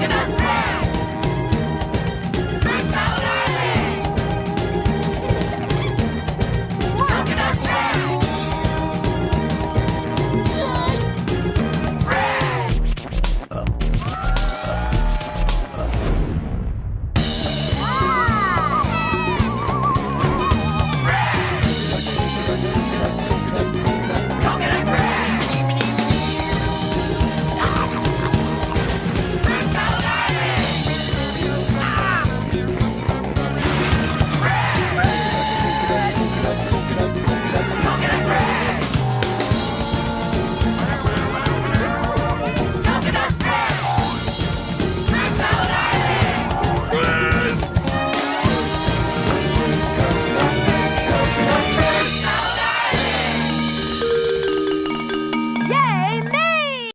walking up.